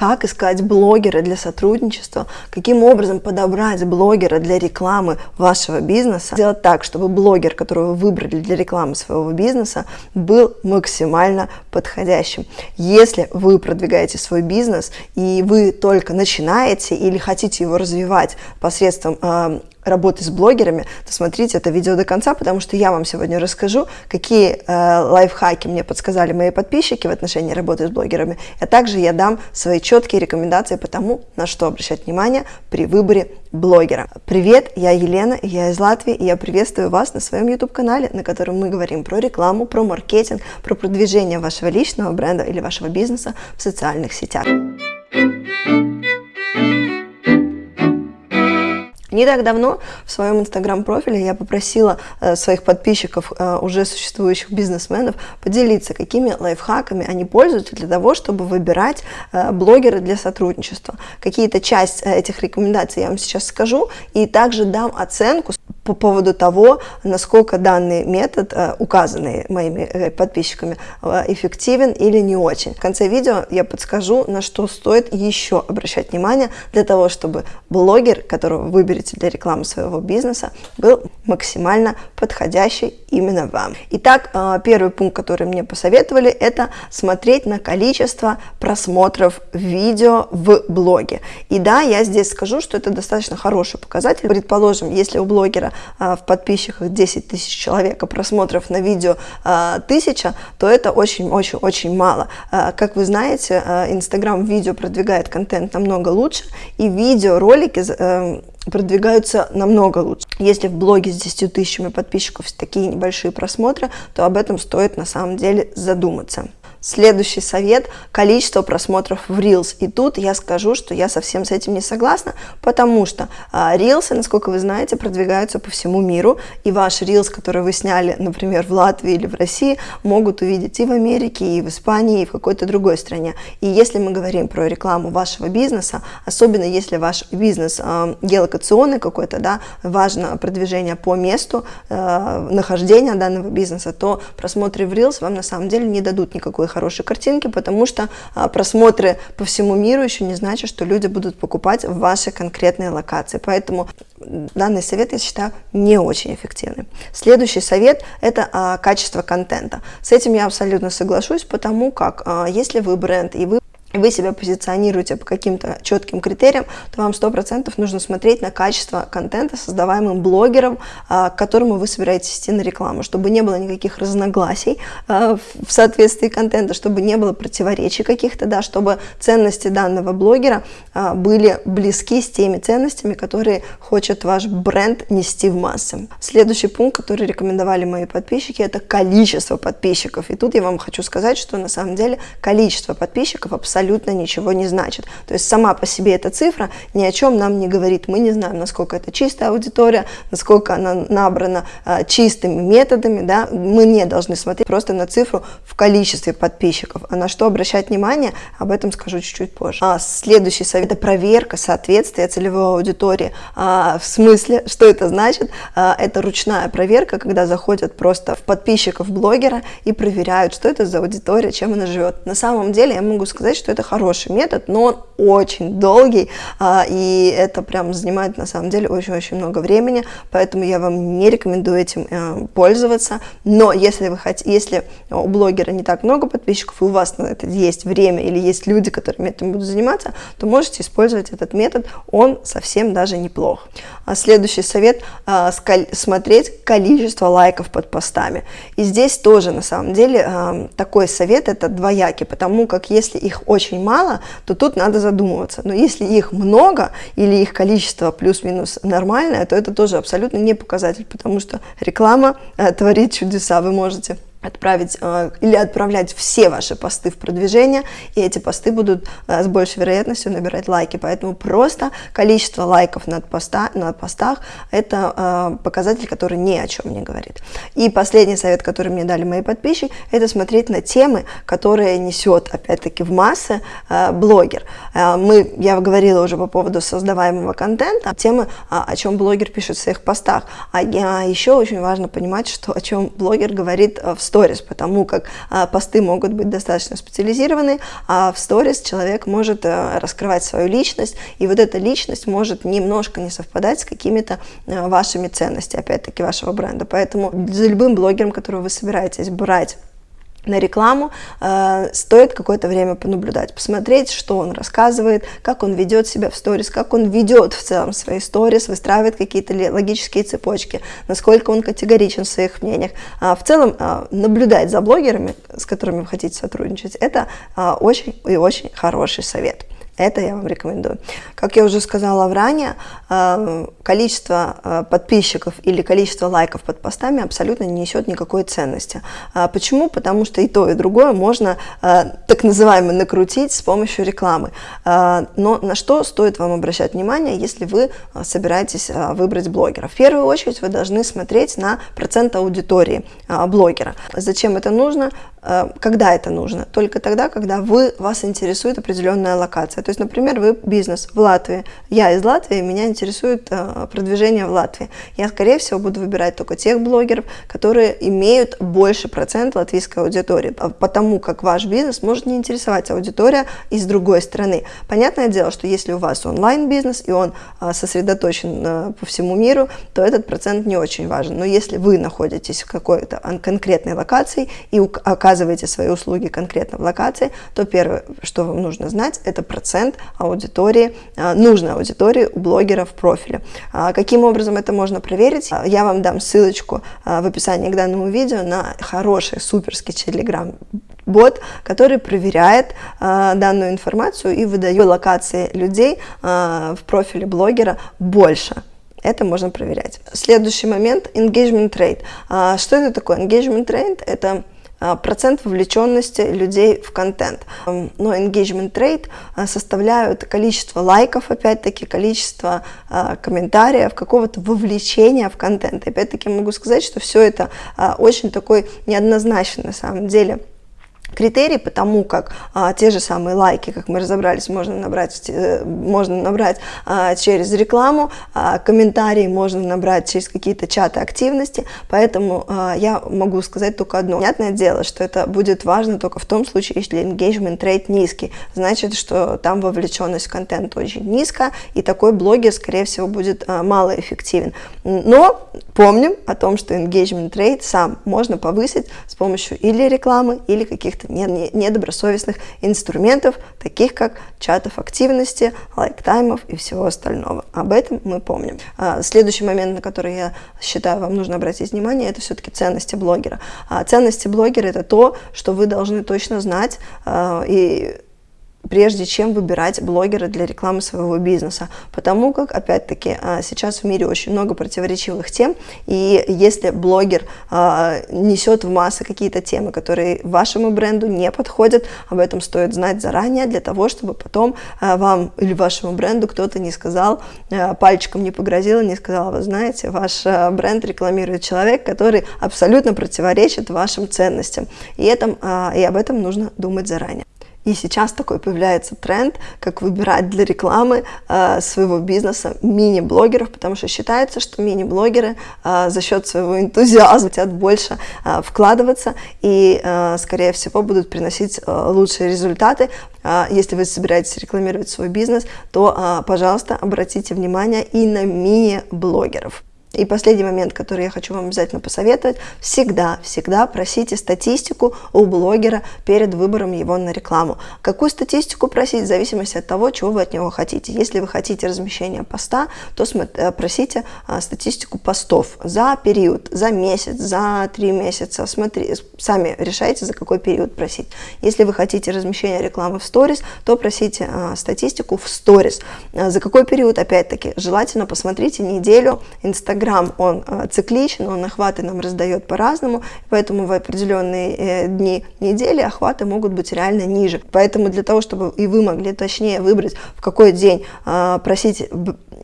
как искать блогера для сотрудничества, каким образом подобрать блогера для рекламы вашего бизнеса, сделать так, чтобы блогер, которого вы выбрали для рекламы своего бизнеса, был максимально подходящим. Если вы продвигаете свой бизнес и вы только начинаете или хотите его развивать посредством э, работы с блогерами, то смотрите это видео до конца, потому что я вам сегодня расскажу, какие э, лайфхаки мне подсказали мои подписчики в отношении работы с блогерами, а также я дам свои четкие рекомендации по тому, на что обращать внимание при выборе блогера. Привет, я Елена, я из Латвии, и я приветствую вас на своем YouTube-канале, на котором мы говорим про рекламу, про маркетинг, про продвижение вашего личного бренда или вашего бизнеса в социальных сетях. Не так давно в своем инстаграм-профиле я попросила э, своих подписчиков, э, уже существующих бизнесменов, поделиться, какими лайфхаками они пользуются для того, чтобы выбирать э, блогера для сотрудничества. Какие-то часть этих рекомендаций я вам сейчас скажу, и также дам оценку по поводу того, насколько данный метод, э, указанный моими э, подписчиками, э, эффективен или не очень. В конце видео я подскажу, на что стоит еще обращать внимание для того, чтобы блогер, которого вы выберете для рекламы своего бизнеса, был максимально подходящий именно вам. Итак, первый пункт, который мне посоветовали, это смотреть на количество просмотров видео в блоге. И да, я здесь скажу, что это достаточно хороший показатель. Предположим, если у блогера в подписчиках 10 тысяч человек, а просмотров на видео а, 1000, то это очень-очень-очень мало. А, как вы знаете, Инстаграм видео продвигает контент намного лучше, и видеоролики э, продвигаются намного лучше. Если в блоге с 10 тысячами подписчиков такие небольшие просмотры, то об этом стоит на самом деле задуматься. Следующий совет – количество просмотров в Reels. И тут я скажу, что я совсем с этим не согласна, потому что а, Reels, насколько вы знаете, продвигаются по всему миру, и ваш Reels, который вы сняли, например, в Латвии или в России, могут увидеть и в Америке, и в Испании, и в какой-то другой стране. И если мы говорим про рекламу вашего бизнеса, особенно если ваш бизнес э, геолокационный какой-то, да, важно продвижение по месту э, нахождения данного бизнеса, то просмотры в Reels вам на самом деле не дадут никакой хорошие картинки, потому что а, просмотры по всему миру еще не значит, что люди будут покупать в вашей конкретной локации. Поэтому данный совет, я считаю, не очень эффективный. Следующий совет – это а, качество контента. С этим я абсолютно соглашусь, потому как а, если вы бренд и вы вы себя позиционируете по каким-то четким критериям, то вам 100% нужно смотреть на качество контента, создаваемым блогером, а, к которому вы собираетесь идти на рекламу, чтобы не было никаких разногласий а, в соответствии контента, чтобы не было противоречий каких-то, да, чтобы ценности данного блогера а, были близки с теми ценностями, которые хочет ваш бренд нести в массы. Следующий пункт, который рекомендовали мои подписчики, это количество подписчиков. И тут я вам хочу сказать, что на самом деле количество подписчиков абсолютно абсолютно ничего не значит. То есть сама по себе эта цифра ни о чем нам не говорит. Мы не знаем, насколько это чистая аудитория, насколько она набрана а, чистыми методами. Да? Мы не должны смотреть просто на цифру в количестве подписчиков. А на что обращать внимание, об этом скажу чуть-чуть позже. А следующий совет – это проверка соответствия целевой аудитории. А, в смысле, что это значит? А, это ручная проверка, когда заходят просто в подписчиков блогера и проверяют, что это за аудитория, чем она живет. На самом деле я могу сказать, что это хороший метод, но очень долгий, а, и это прям занимает на самом деле очень-очень много времени, поэтому я вам не рекомендую этим э, пользоваться. Но если вы хотите, если у блогера не так много подписчиков, и у вас на это есть время или есть люди, которыми этим будут заниматься, то можете использовать этот метод, он совсем даже неплох. А следующий совет а, смотреть количество лайков под постами. И здесь тоже на самом деле такой совет это двоякий, потому как если их очень мало, то тут надо задумываться. Но если их много или их количество плюс-минус нормальное, то это тоже абсолютно не показатель, потому что реклама э, творит чудеса. Вы можете отправить э, или отправлять все ваши посты в продвижение, и эти посты будут э, с большей вероятностью набирать лайки. Поэтому просто количество лайков над, поста, над постах – это э, показатель, который ни о чем не говорит. И последний совет, который мне дали мои подписчики, это смотреть на темы, которые несет, опять-таки, в массы блогер. Мы, я говорила уже по поводу создаваемого контента, темы, о чем блогер пишет в своих постах. А еще очень важно понимать, что о чем блогер говорит в сторис, потому как посты могут быть достаточно специализированы, а в сторис человек может раскрывать свою личность, и вот эта личность может немножко не совпадать с какими-то вашими ценностями, опять-таки, вашего бренда. Поэтому за любым блогером, которого вы собираетесь брать на рекламу, э, стоит какое-то время понаблюдать, посмотреть, что он рассказывает, как он ведет себя в сторис, как он ведет в целом свои сторис, выстраивает какие-то логические цепочки, насколько он категоричен в своих мнениях. А в целом э, наблюдать за блогерами, с которыми вы хотите сотрудничать, это э, очень и очень хороший совет. Это я вам рекомендую. Как я уже сказала ранее, э, количество э, подписчиков или количество лайков под постами абсолютно не несет никакой ценности. А почему? Потому что и то, и другое можно э, так называемо накрутить с помощью рекламы. Но на что стоит вам обращать внимание, если вы собираетесь выбрать блогера? В первую очередь вы должны смотреть на процент аудитории блогера. Зачем это нужно? Когда это нужно? Только тогда, когда вы, вас интересует определенная локация. То есть, например, вы бизнес в Латвии, я из Латвии, меня интересует э, продвижение в Латвии. Я, скорее всего, буду выбирать только тех блогеров, которые имеют больше процент латвийской аудитории, потому как ваш бизнес может не интересовать аудитория из другой страны. Понятное дело, что если у вас онлайн-бизнес и он э, сосредоточен э, по всему миру, то этот процент не очень важен. Но если вы находитесь в какой-то конкретной локации и оказываете свои услуги конкретно в локации, то первое, что вам нужно знать, это процент аудитории, а, нужной аудитории у блогеров в профиле. А, каким образом это можно проверить? А, я вам дам ссылочку в описании к данному видео на хороший суперский телеграм бот, который проверяет э, данную информацию и выдает локации людей э, в профиле блогера больше. Это можно проверять. Следующий момент – engagement rate. А, что это такое? Engagement rate – это процент вовлеченности людей в контент. Но engagement rate а, составляют количество лайков, опять-таки, количество а, комментариев, какого-то вовлечения в контент. Опять-таки могу сказать, что все это очень такой неоднозначный на самом деле критерий, потому как а, те же самые лайки, как мы разобрались, можно набрать, э, можно набрать а, через рекламу, а, комментарии можно набрать через какие-то чаты активности, поэтому а, я могу сказать только одно. Понятное дело, что это будет важно только в том случае, если engagement rate низкий, значит, что там вовлеченность в контент очень низкая, и такой блогер, скорее всего, будет а, малоэффективен. Но помним о том, что engagement rate сам можно повысить с помощью или рекламы, или каких-то каких-то недобросовестных инструментов, таких как чатов активности, лайктаймов и всего остального. Об этом мы помним. А, следующий момент, на который я считаю, вам нужно обратить внимание, это все-таки ценности блогера. А, ценности блогера – это то, что вы должны точно знать а, и прежде чем выбирать блогера для рекламы своего бизнеса. Потому как, опять-таки, а, сейчас в мире очень много противоречивых тем, и если блогер а, несет в массы какие-то темы, которые вашему бренду не подходят, об этом стоит знать заранее, для того, чтобы потом а, вам или вашему бренду кто-то не сказал, пальчиком не погрозил, не сказал, вы знаете, ваш бренд рекламирует человек, который абсолютно противоречит вашим ценностям. И, этом, и об этом нужно думать заранее. И сейчас такой появляется тренд, как выбирать для рекламы э, своего бизнеса мини-блогеров, потому что считается, что мини-блогеры э, за счет своего энтузиазма хотят больше э, вкладываться и, э, скорее всего, будут приносить э, лучшие результаты. Э, если вы собираетесь рекламировать свой бизнес, то, э, пожалуйста, обратите внимание и на мини-блогеров. И последний момент, который я хочу вам обязательно посоветовать, всегда, всегда просите статистику у блогера перед выбором его на рекламу. Какую статистику просить, в зависимости от того, чего вы от него хотите. Если вы хотите размещения поста, то э, просите а, статистику постов за период, за месяц, за три месяца. Смотри, сами решайте, за какой период просить. Если вы хотите размещения рекламы в сторис, то просите а, статистику в сторис. А, за какой период, опять-таки, желательно посмотрите неделю Инстаграм Инстаграм, он э, цикличен, он охваты нам раздает по-разному, поэтому в определенные э, дни недели охваты могут быть реально ниже. Поэтому для того, чтобы и вы могли точнее выбрать, в какой день э, просить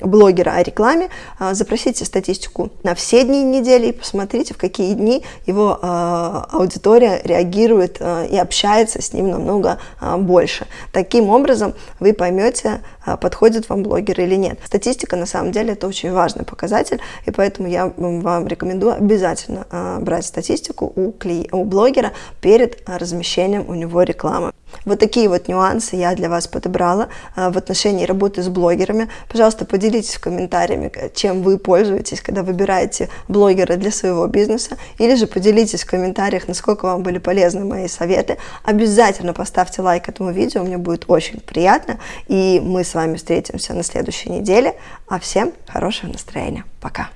блогера о рекламе, запросите статистику на все дни недели и посмотрите, в какие дни его аудитория реагирует и общается с ним намного больше. Таким образом вы поймете, подходит вам блогер или нет. Статистика на самом деле это очень важный показатель, и поэтому я вам рекомендую обязательно брать статистику у, кли... у блогера перед размещением у него рекламы. Вот такие вот нюансы я для вас подобрала а, в отношении работы с блогерами. Пожалуйста, поделитесь в комментариями, чем вы пользуетесь, когда выбираете блогера для своего бизнеса, или же поделитесь в комментариях, насколько вам были полезны мои советы. Обязательно поставьте лайк этому видео, мне будет очень приятно, и мы с вами встретимся на следующей неделе. А всем хорошего настроения. Пока!